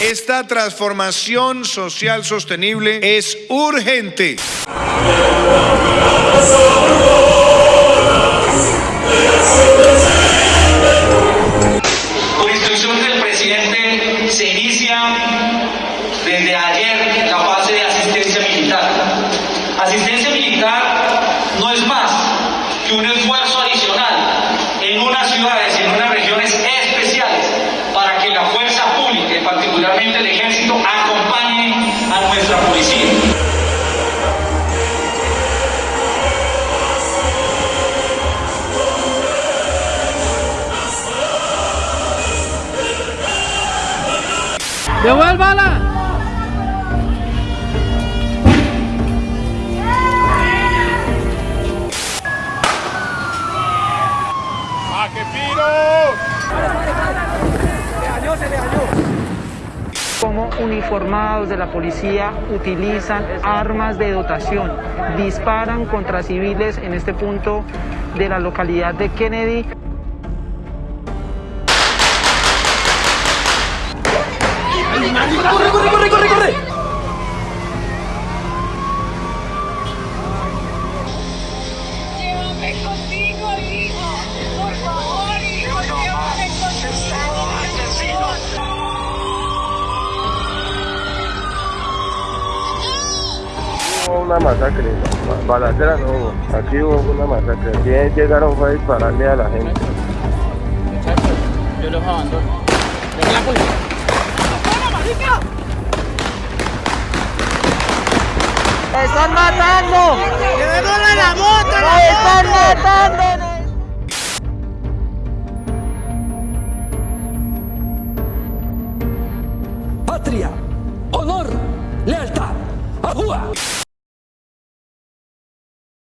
Esta transformación social sostenible es urgente. Por instrucción del presidente se inicia desde ayer la fase de asistencia militar. Asistencia militar no es más que un esfuerzo adicional en unas ciudades y en unas regiones ¡Devuélvala! Como uniformados de la policía utilizan armas de dotación, disparan contra civiles en este punto de la localidad de Kennedy. Llévame contigo, hijo. Por favor, hijo, llévame contigo. Hubo una masacre, ba- balacera no hubo, aquí hubo una masacre, aquí llegaron fue a dispararle a la gente. Yo los abandono. ¡Están matando! ¡Llevémosle la moto! ¡Están matando! patria, honor, lealtad. ¡Ajúa!